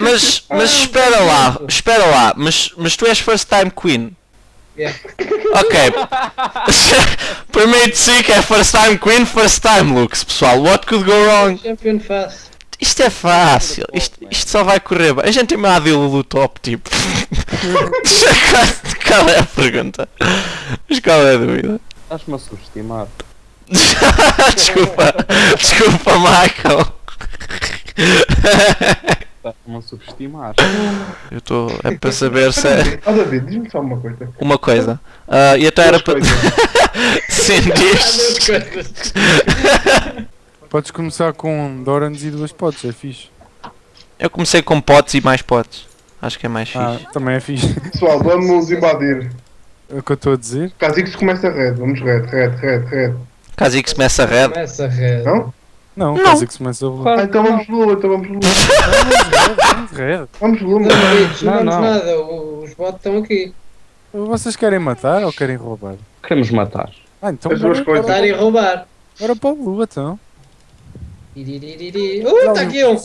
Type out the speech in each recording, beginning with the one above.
Mas, mas espera lá, espera lá, mas, mas tu és first time queen. Yeah. Ok. Primeiro de si que é first time queen, first time looks, pessoal. What could go wrong? Champion fácil. Isto é fácil, isto, isto só vai correr bem. A gente tem uma Adila do top, tipo. qual é a pergunta? Mas qual é a dúvida? Estás-me a subestimar. desculpa, desculpa, Michael. Subestimar. Eu estou. É para saber se é. Ó David, diz-me só uma coisa. Uma coisa. Ah, e até era para. Sim, diz. Podes começar com Dorans e duas potes, é fixe. Eu comecei com potes e mais potes. Acho que é mais Ah, fixe. também é fixe. Pessoal, vamos invadir. É o que eu estou a dizer. Kha'Zix começa red. Vamos red, red, red, red. Caso que começa a red. Começa red. Não? Não, Não. quase que se começa a voar. Ah, então vamos blue, então vamos blue. Vamos red. Vamos blue, Não, não, Não, nada. Os bots estão aqui. Vocês querem matar ou querem roubar? Queremos matar. Ah, então As duas coisas. Matar e roubar. bora para o Blue, então. Uh, está aqui um.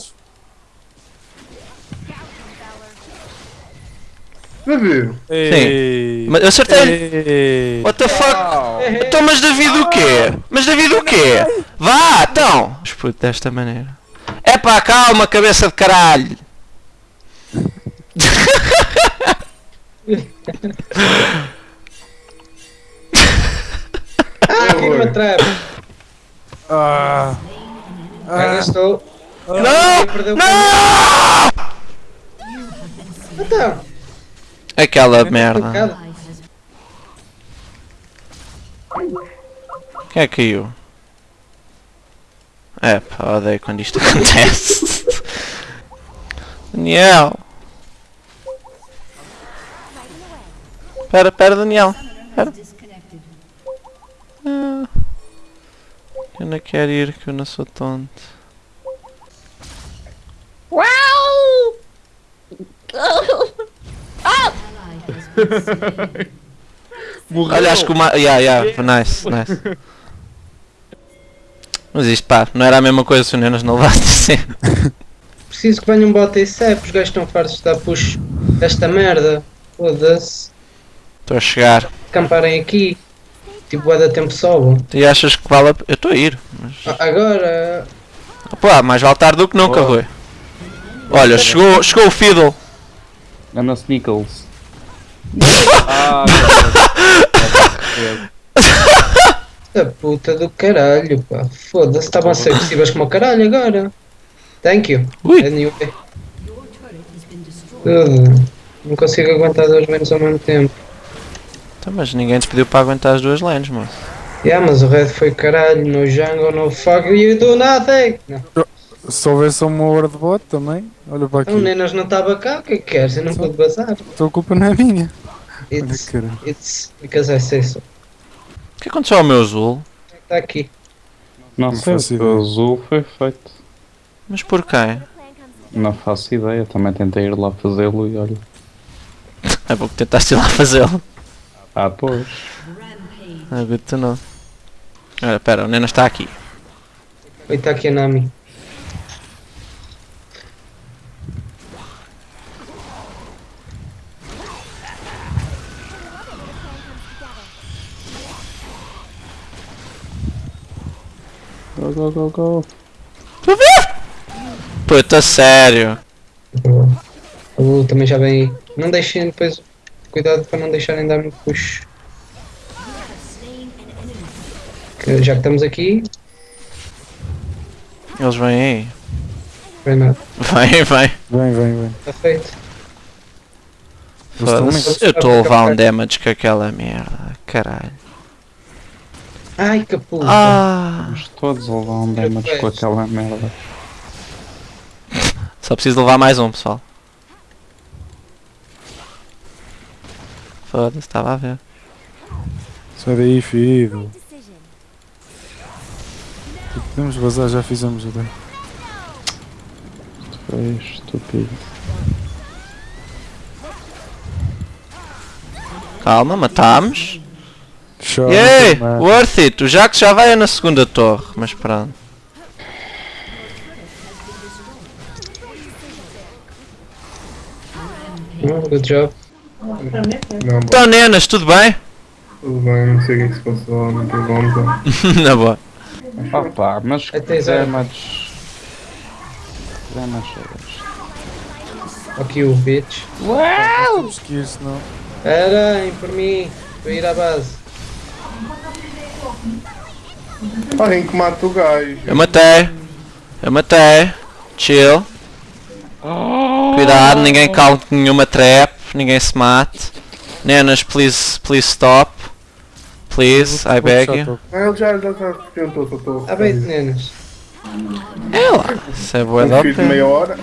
David, Ei. Mas eu acertei. Ei. What the fuck? Então, mas David o quê? Mas David o quê? Vá, então! Esputo desta maneira. É pá, calma, cabeça de caralho! Ah, aqui uma trap. Ah. Ah. estou. Não! Não! Então, Aquela merda. bocado. Quem é que caiu? É pá, odeio quando isto acontece. Daniel! Pera, pera, Daniel. Pera. Ah. Eu não quero ir, que eu não sou tonto. Olha, acho que o ma... Yeah, yeah, nice, nice. Mas isto pá, não era a mesma coisa se o Nenas não levasse assim. Preciso que venham um bot e CEP. Os gajos estão fartos de dar push esta merda. Foda-se. Estou a chegar. Camparem aqui. Tipo, é da tempo sobam. E achas que vale a... Eu estou a ir. Mas... A- Agora. Pá, mais vale tarde do que nunca, Boa. Rui. Olha, chegou, chegou o Fiddle. Anda Snickles. Ah, A puta do caralho, pá. Foda-se, estavam a ser agressivas como o caralho agora. Thank you. Ui. Anyway. Tudo. Não consigo aguentar dois menos ao mesmo tempo. Então, mas ninguém te pediu para aguentar as duas lanes, mano. Yeah, mas o red foi caralho. No jungle, no fuck you do nothing. Não. Se houvesse uma hora de bot também, olha para O aqui. Nenas não estava cá, o que é que queres? Eu não pude bazar. A tua culpa não é minha. It's, it's because I say so. O que aconteceu ao meu azul? Está aqui. não Não sei, o azul foi feito. Mas por quem? Não faço ideia, também tentei ir lá fazê-lo e olha. É porque tentaste ir lá fazê-lo. Ah, pois. É good to know. Olha, pera, o Nenas está aqui. Oi, está aqui a Nami. Go, go, go, go. Puta, sério. O também já vem aí. Não deixem depois. Cuidado para não deixarem dar muito push. Que já que estamos aqui, Eles vêm aí. vem nada. Vem, vem. Vem, vem, vem. Está feito. Eu estou a levar um damage com aquela merda. Caralho. Ai que puta. Ah! Vamos todos a levar um damage com aquela merda. Só preciso levar mais um, pessoal. Foda-se, estava a ver. Sai daí, filho. Podemos vazar, já fizemos o dano. Foi estúpido. Calma, matámos. Chora, Yay! mano. Worth it! O Jax já vai na segunda torre, mas pronto. Não, good job. Não, bom, Então, nenas, tudo bem? tudo bem, não sei o que é se passou, não pergunta. Na boa. Opa, mas Até que já. damage. Damage. Aqui o bitch. Ir, senão. Esperem por mim. Vou ir à base. Alguém que mata o gajo. Eu matei. Eu matei. Chill. Cuidado, ninguém calme nenhuma trap. Ninguém se mate. Nenas, please, please stop. Please, I beg you. Ah, ele já, já, já. Há bem de nenas. É lá. Isso é boa da meia hora.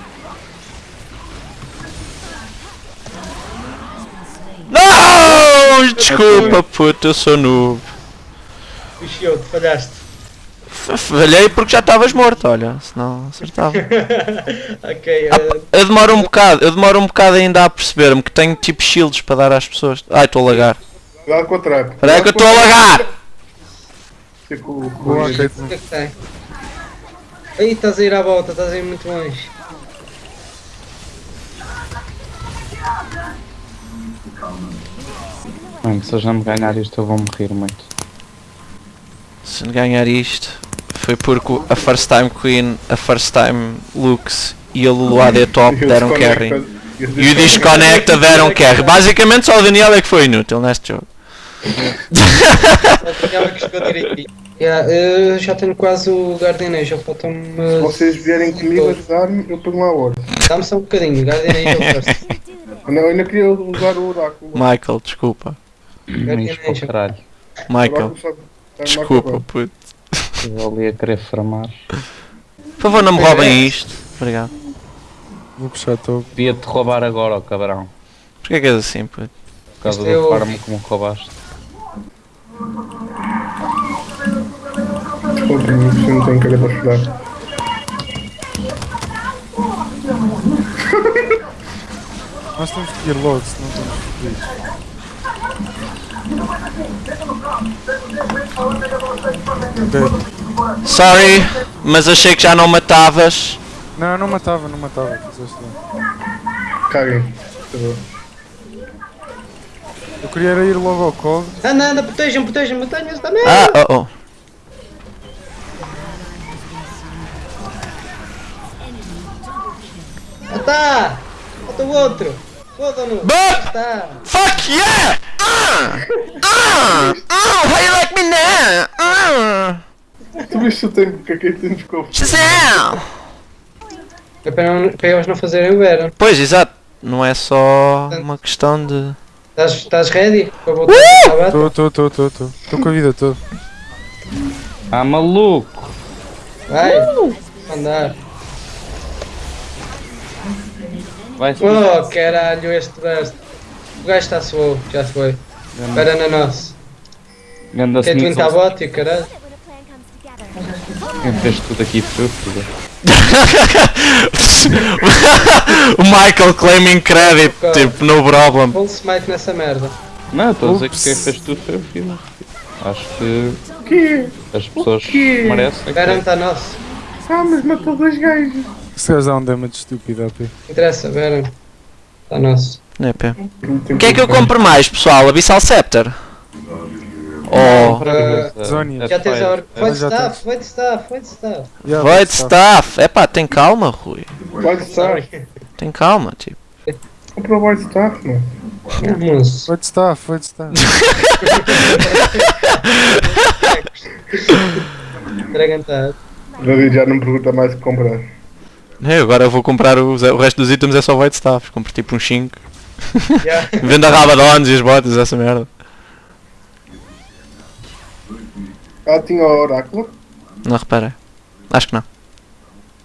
Não! Desculpa, puto, eu sou noob. Bichou-te, falhaste. Falhei porque já estavas morto, olha. Senão acertava. ok, eh, Eu demoro um bocado, eu demoro um bocado ainda a perceber-me que tenho tipo shields para dar às pessoas. Ai, estou a lagar. Cuidado com a trap. Espera aí que eu estou a lagar! Sei que o- Boa, o- que é que tem? Aí estás a ir à volta, estás a ir muito longe. Mano, se a gente ganhar isto eu vou morrer muito. Se ganhar isto, foi porque a First Time Queen, a First Time Lux e a Lulu AD Top deram carry. e o o Disconnecta deram carry. Basicamente só o Daniel é que foi inútil neste jogo. Direitinho. Yeah, eu já tenho quase o Guardian Age, já faltam-me. Se vocês vierem comigo ajudar-me, eu ponho lá horas. Dá-me só um bocadinho, Guardian Age eu first. Não, eu ainda queria usar o oráculo. Michael, desculpa. O caralho. Michael, desculpa, puto. Eu ali a querer farmar. Por favor, não me roubem isto. Obrigado. Vou puxar todo. Devia-te roubar agora, ó cabrão. Porquê que és assim, puto? Por causa é do o- farm que me roubaste. Desculpa, não tenho cara para chorar. Nós temos que ir logo, senão estamos fodidos. Ok. Sorry, mas achei que já não matavas. Não, não matava, não matava. Favor. Eu queria era ir logo ao COG. Anda, anda, protejam, protejam, montanhas também! Ah, oh, oh. Ah, tá! Falta o outro! Foda-no! Está! Fuck yeah! Ah! Ah! Ah! How you like me now? Ah! Tu viste o tempo que aqui temos com Shazam! É para, não, para eles não fazerem o Baron. Pois, exato. Não é só uma questão de. Estás, estás ready? Para voltar Uh! tô, tô, tô, tô. Tô com a vida toda. Ah, maluco! Vai! Andar! Vai Oh caralho, este burst! O gajo está slow, já foi. Espera na nossa. Ganda Quem tu está Snickles. bot e o caralho? Quem fez tudo aqui foi o filho. o Michael claiming credit, Cara. tipo, no problem. Full smite nessa merda. Não, estou a dizer que quem fez tudo foi o filho. Acho que quê? as pessoas quê? merecem. Baron está nosso. Ah, mas matou dois gajos. Se dá um damage estúpido AP. Interessa, Baron. Está nosso. É. O que é que eu compro mais, pessoal? Abyssal Scepter? Ou. Uh, Zónia. Já tens a hora. Void staff, void staff, void staff. Yeah, Void. Staff! Epá, tem calma, Rui. White Staff. Tem calma, tipo. Compra o White Staff, mano. Void staff, void staff. Dragon Tag. David já não me pergunta mais o que comprar. Eu agora vou comprar os, o resto dos itens é só Void Staff. Compro tipo uns 5. Yeah. Vendo a Rabadons e as botas, essa merda. Ah, tinha o oráculo. Não reparei. Acho que não.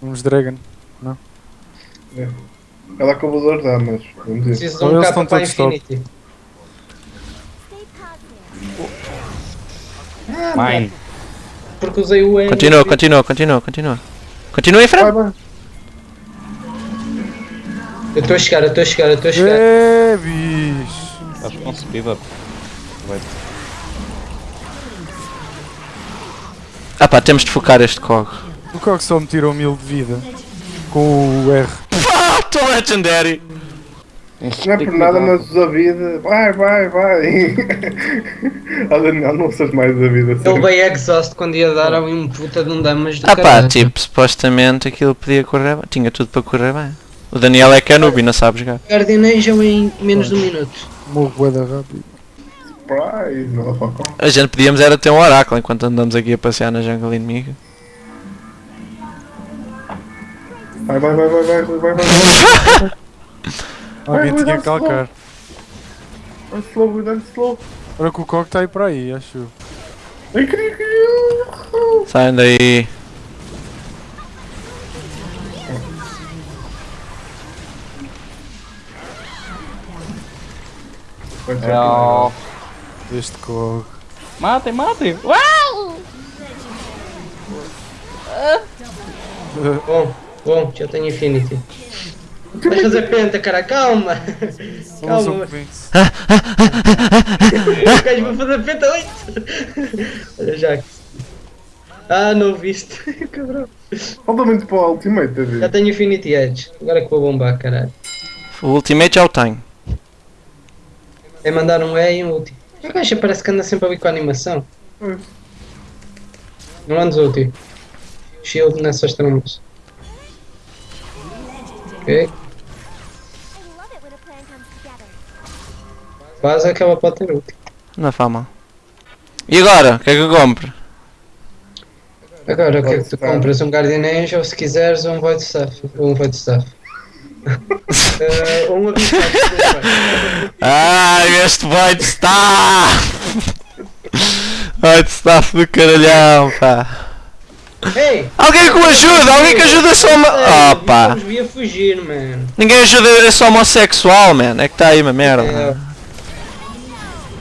Vamos Dragon. Ela acabou de ajudar, mas. Preciso de Ou um eles capa estão para todos top. Infinity. Mine. Porque usei o N. Continua, continua, continua, continua. Continua em Vai, frente. Eu estou a chegar, eu estou a chegar, eu estou a chegar. É, bicho. Com speed up. Vai. Ah pá, temos de focar este cog. O COG só me tirou mil de vida. Com o R. Ah, tô legendary! Não é por nada, mas o David. Vai, vai, vai. Ah, Daniel, não usas mais o David assim. Ele veio exhaust quando ia dar ali um puta de um damage do Ah pá, caralho. tipo, supostamente aquilo podia correr bem. Tinha tudo para correr bem. O Daniel é é e não sabe jogar. Guardian Angel em menos de um minuto. Morro bué da rápido. Motherfucker. A gente podíamos era ter um oráculo enquanto andamos aqui a passear na jungle inimiga. Vai, vai, vai, vai, vai, vai, vai, vai. Alguém vai, tinha vai, que calcar. Vai slow, cuidado, slow. Olha que o coque está aí para aí, acho. Ai, queria que Saem daí. Não. Este coque. Matem, matem! Bom, bom, já tenho Infinity. Vais fazer penta, cara, calma! Calma, o gajo vai fazer penta 8! Olha já. Ah, não viste, cabrão. Falta muito para o ultimate, David. Já tenho Infinity Edge, agora que vou bombar, caralho. O ultimate já o tenho. É mandar um E e um ulti. O gajo parece que anda sempre ali com a animação. Pois. Não andes ulti. Shield nessas trombas. Ok. A. Quase que ela pode ter ulti. Não faz mal. E agora? O que é que eu compro? Agora, o que é que tu compras? Um Guardian Angel, se quiseres, ou um Void Staff. Ou um Void Staff. Ou um. Ai, este Void Staff! Void Staff do caralhão, pá. Ei! Alguém que o ajude! Alguém que ajude esse homo... Vir a fugir, man. Ninguém ajuda esse homossexual, man. É que está aí uma merda. É,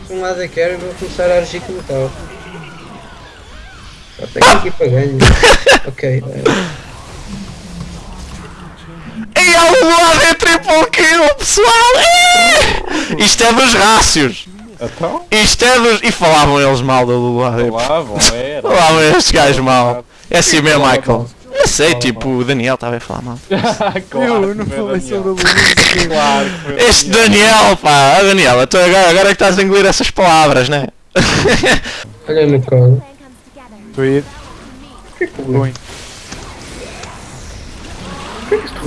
Se um lado é quero, eu vou começar a agir como tal. Só tenho aqui para ganho. ok. E há um lado é triple kill, pessoal! Isto é dos rácios! Então? Isto é dos. E falavam eles mal do Lula. Falavam, era. Falavam estes gajos mal. É assim mesmo, Michael. Eu sei, tipo, o Daniel estava a falar mal. claro, eu não falei sobre o. Claro o Este Daniel. Pá! Ah, Daniel, tu agora, agora é que estás a engolir essas palavras, né? Olha no colo. O que é que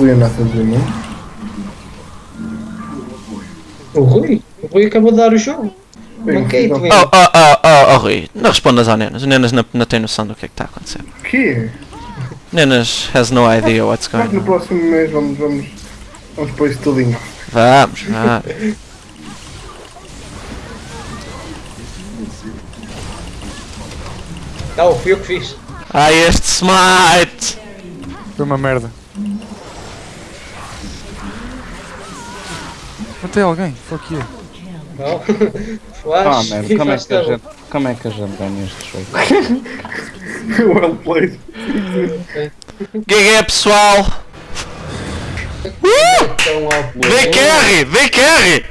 Rui anda a fazer, não? O Rui? O Rui acabou de dar o jogo. Bem, Ok. Oh, oh, oh, oh, oh, Rui, não respondas ao Nenas. O Nenas não, não tem noção do que é que está a acontecer. O quê? Nenas has no idea what's Mas going no on. próximo mês vamos, vamos, vamos pôr isto tudinho. Vamos, vamos. Não, fui eu que fiz. Ai, este smite! foi uma merda. Matei alguém, fuck you. Não. Ah, Flash merda, e como é, que a gente, como é que a gente ganha este jogo? well played. Que é pessoal? Carry! Dei carry!